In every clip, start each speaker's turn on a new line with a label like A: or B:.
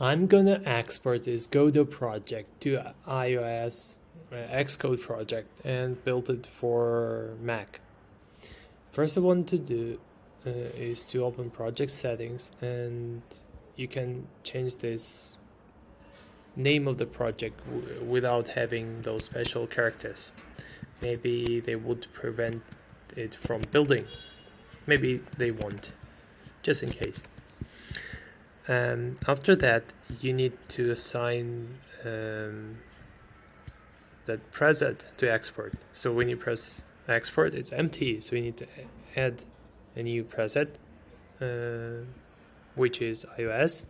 A: I'm gonna export this Godot project to iOS uh, Xcode project and build it for Mac. First I want to do uh, is to open project settings and you can change this name of the project without having those special characters. Maybe they would prevent it from building. Maybe they won't, just in case. Um, after that, you need to assign um, that preset to export. So when you press export, it's empty. So you need to add a new preset, uh, which is iOS.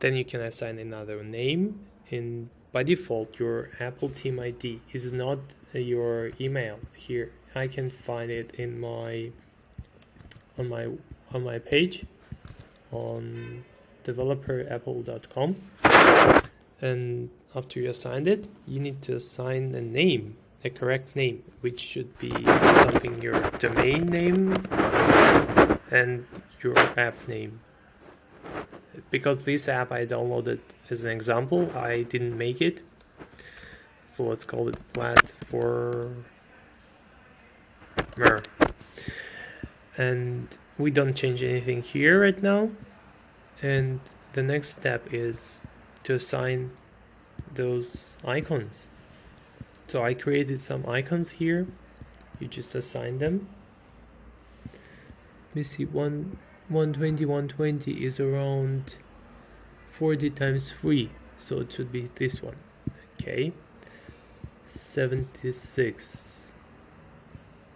A: Then you can assign another name. and by default, your Apple Team ID is not your email. Here, I can find it in my on my on my page on developerapple.com and after you assigned it you need to assign a name a correct name which should be something your domain name and your app name. Because this app I downloaded as an example I didn't make it. So let's call it platformer and we don't change anything here right now. And the next step is to assign those icons. So I created some icons here. You just assign them. Let me see one 120 120 is around 40 times 3 so it should be this one. Okay. 76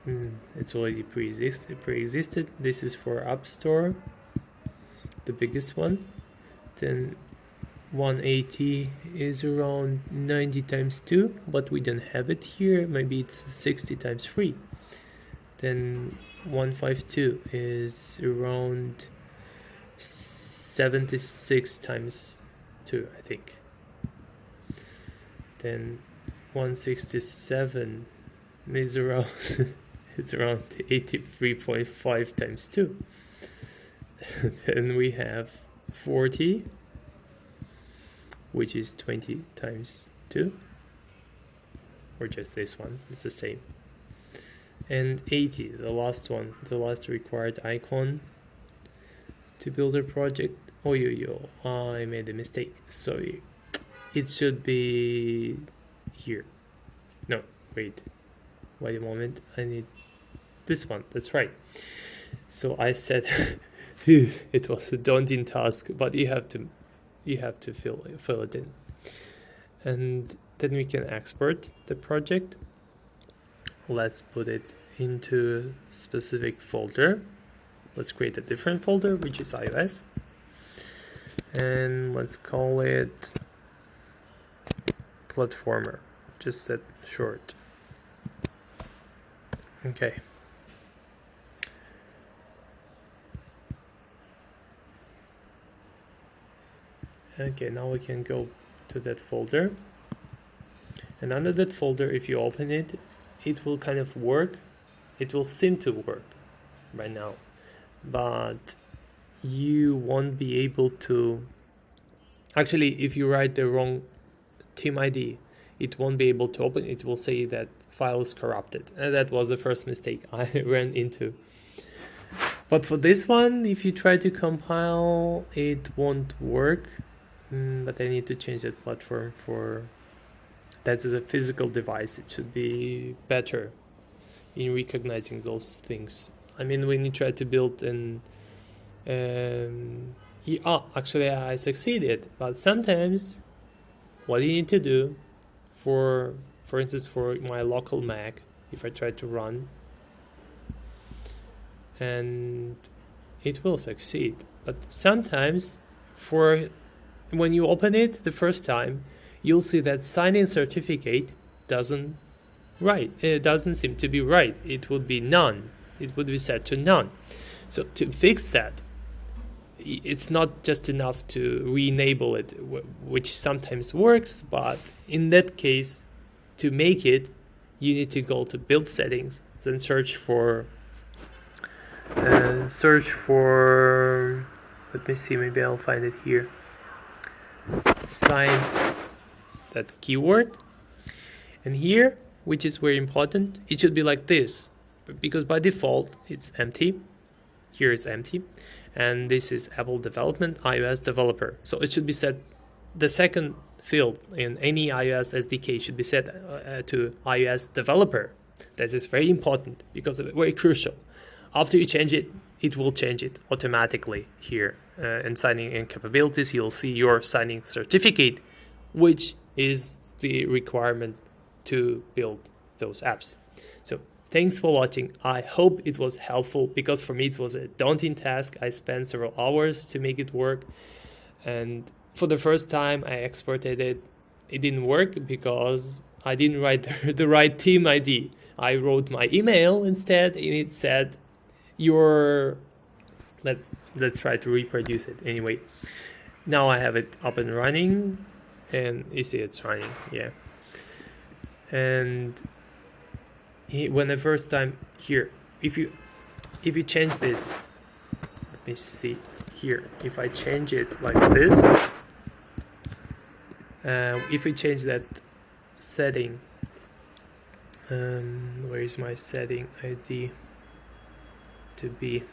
A: mm, it's already pre-existed pre-existed. This is for app store the biggest one. Then 180 is around 90 times 2 but we don't have it here. Maybe it's 60 times 3 then 152 is around 76 times 2 I think. Then 167 is around it's around 83.5 times 2 then we have 40 which is 20 times 2 or just this one it's the same. And 80 the last one the last required icon to build a project. Oh yo yo I made a mistake sorry. It should be here. No wait wait a moment I need this one that's right so I said it was a daunting task, but you have to you have to fill fill it in, and then we can export the project. Let's put it into a specific folder. Let's create a different folder, which is iOS, and let's call it platformer. Just set short. Okay. Okay now we can go to that folder. And under that folder if you open it it will kind of work. It will seem to work right now. But you won't be able to actually if you write the wrong team ID it won't be able to open. It will say that file is corrupted. And that was the first mistake I ran into. But for this one if you try to compile it won't work Mm, but I need to change that platform for that is a physical device. It should be better in recognizing those things. I mean, when you try to build an um, oh, actually I succeeded, but sometimes what you need to do for, for instance, for my local Mac, if I try to run, and it will succeed, but sometimes for when you open it the first time, you'll see that signing certificate doesn't right. It doesn't seem to be right. It would be none. It would be set to none. So to fix that, it's not just enough to re-enable it, which sometimes works, but in that case, to make it, you need to go to build settings, then search for uh, search for let me see maybe I'll find it here sign that keyword. And here which is very important it should be like this. Because by default it's empty. Here it's empty. And this is Apple development iOS developer. So it should be set the second field in any iOS SDK should be set uh, to iOS developer. That is very important because of it, very crucial. After you change it it will change it automatically here uh, in signing in capabilities you'll see your signing certificate which is the requirement to build those apps. So thanks for watching. I hope it was helpful because for me it was a daunting task. I spent several hours to make it work. And for the first time i exported it. It didn't work because i didn't write the, the right team id i wrote my email instead and it said your let's let's try to reproduce it. Anyway now I have it up and running and you see it's running yeah. And he, when the first time here if you if you change this let me see here. If I change it like this uh, if we change that setting um, where is my setting ID to be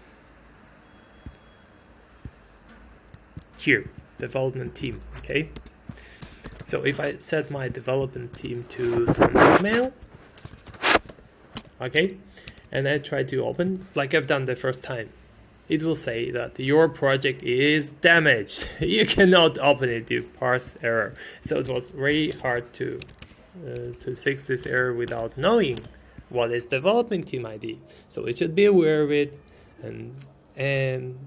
A: here development team okay so if I set my development team to send email okay and I try to open like I've done the first time it will say that your project is damaged you cannot open it due parse error so it was very hard to uh, to fix this error without knowing what is development team ID. So it should be aware of it. And, and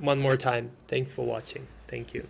A: one more time, thanks for watching. Thank you.